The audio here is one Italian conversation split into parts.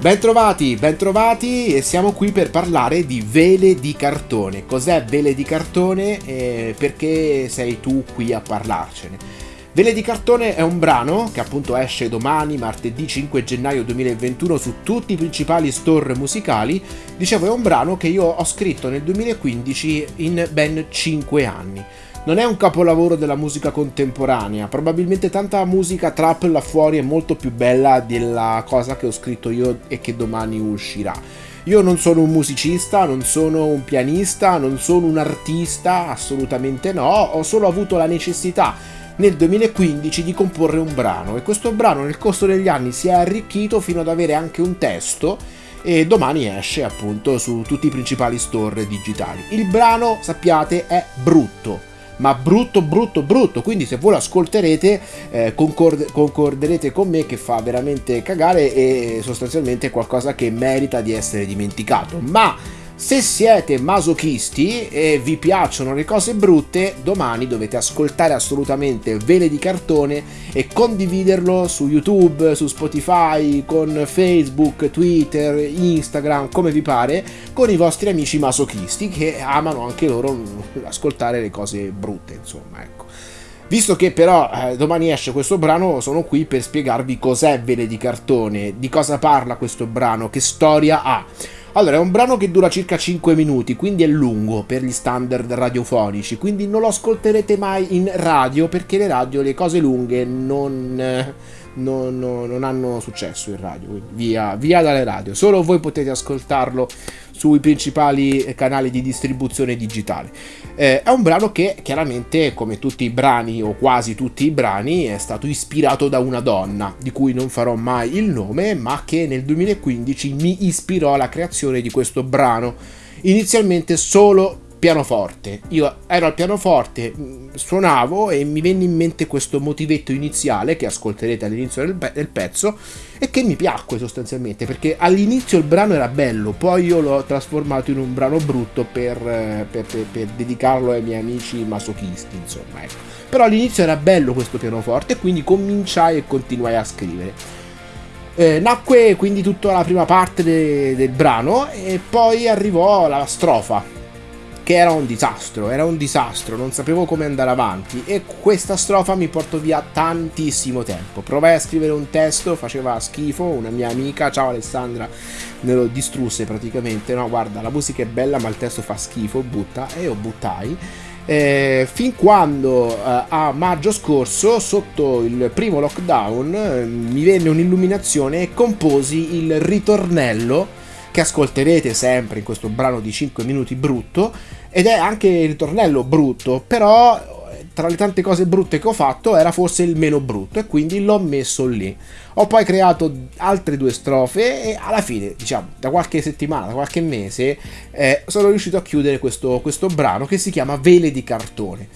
Bentrovati, bentrovati e siamo qui per parlare di vele di cartone. Cos'è vele di cartone e perché sei tu qui a parlarcene? Vele di cartone è un brano che appunto esce domani, martedì 5 gennaio 2021 su tutti i principali store musicali. Dicevo è un brano che io ho scritto nel 2015 in ben 5 anni. Non è un capolavoro della musica contemporanea, probabilmente tanta musica trap là fuori è molto più bella della cosa che ho scritto io e che domani uscirà. Io non sono un musicista, non sono un pianista, non sono un artista, assolutamente no, ho solo avuto la necessità nel 2015 di comporre un brano e questo brano nel corso degli anni si è arricchito fino ad avere anche un testo e domani esce appunto su tutti i principali store digitali. Il brano, sappiate, è brutto ma brutto brutto brutto. Quindi se voi lo ascolterete eh, concord- concorderete con me che fa veramente cagare e sostanzialmente qualcosa che merita di essere dimenticato. Ma se siete masochisti e vi piacciono le cose brutte, domani dovete ascoltare assolutamente Vele di cartone e condividerlo su YouTube, su Spotify, con Facebook, Twitter, Instagram, come vi pare, con i vostri amici masochisti che amano anche loro ascoltare le cose brutte, insomma, ecco. Visto che però eh, domani esce questo brano, sono qui per spiegarvi cos'è Vele di cartone, di cosa parla questo brano, che storia ha. Allora, è un brano che dura circa 5 minuti, quindi è lungo per gli standard radiofonici, quindi non lo ascolterete mai in radio perché le radio le cose lunghe non, non, non hanno successo in radio, via, via dalle radio. Solo voi potete ascoltarlo sui principali canali di distribuzione digitale. Eh, è un brano che chiaramente, come tutti i brani o quasi tutti i brani, è stato ispirato da una donna, di cui non farò mai il nome, ma che nel 2015 mi ispirò alla creazione di questo brano. Inizialmente solo pianoforte. Io ero al pianoforte, mm, suonavo e mi venne in mente questo motivetto iniziale che ascolterete all'inizio del, pe- del, pezzo e che mi piacque sostanzialmente perché all'inizio il brano era bello, poi io l'ho trasformato in un brano brutto per, per, per, per dedicarlo ai miei amici masochisti, insomma. Ecco. Però all'inizio era bello questo pianoforte e quindi cominciai e continuai a scrivere. Eh, nacque quindi tutta la prima parte de- del brano e poi arrivò la strofa che era un disastro, era un disastro, non sapevo come andare avanti e questa strofa mi portò via tantissimo tempo. Provai a scrivere un testo, faceva schifo, una mia amica, ciao Alessandra, me lo distrusse praticamente, no guarda la musica è bella ma il testo fa schifo, butta e io buttai. Eh, fin quando eh, a maggio scorso, sotto il primo lockdown, eh, mi venne un'illuminazione e composi il ritornello che ascolterete sempre in questo brano di 5 minuti brutto ed è anche il ritornello brutto, però tra le tante cose brutte che ho fatto era forse il meno brutto e quindi l'ho messo lì. Ho poi creato altre due strofe e alla fine, diciamo, da qualche settimana, da qualche mese, eh, sono riuscito a chiudere questo, questo brano che si chiama Vele di cartone.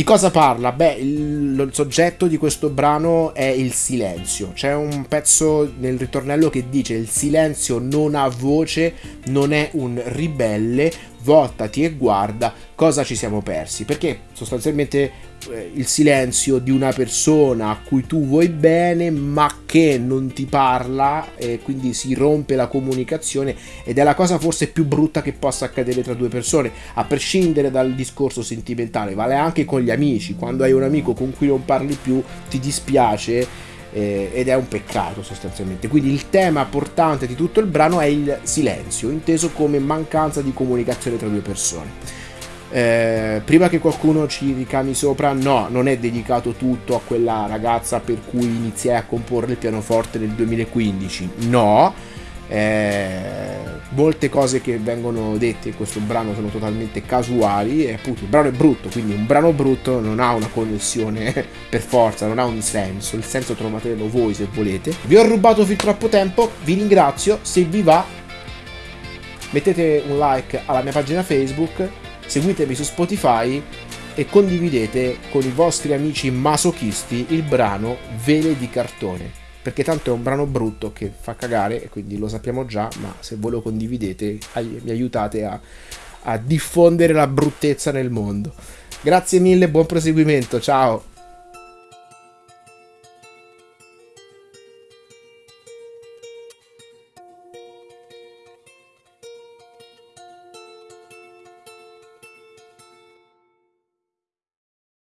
Di cosa parla? Beh, il, il, soggetto di questo brano è il silenzio. C'è un pezzo nel ritornello che dice il silenzio non ha voce, non è un ribelle, voltati e guarda cosa ci siamo persi. Perché sostanzialmente eh, il silenzio di una persona a cui tu vuoi bene ma che non ti parla e quindi si rompe la comunicazione ed è la cosa forse più brutta che possa accadere tra due persone, a prescindere dal discorso sentimentale, vale anche con gli amici, quando hai un amico con cui non parli più ti dispiace eh, ed è un peccato sostanzialmente. Quindi il tema portante di tutto il brano è il silenzio, inteso come mancanza di comunicazione tra due persone. Eh, prima che qualcuno ci ricami sopra, no, non è dedicato tutto a quella ragazza per cui iniziai a comporre il pianoforte nel 2015, no eh, molte cose che vengono dette in questo brano sono totalmente casuali e appunto il brano è brutto, quindi un brano brutto non ha una connessione per forza, non ha un senso, il senso trovatelo voi se volete. Vi ho rubato fin troppo tempo, vi ringrazio, se vi va mettete un like alla mia pagina Facebook, seguitemi su Spotify e condividete con i vostri amici masochisti il brano Vele di cartone perché tanto è un brano brutto che fa cagare e quindi lo sappiamo già, ma se voi lo condividete mi aiutate a, a diffondere la bruttezza nel mondo. Grazie mille, buon proseguimento, ciao!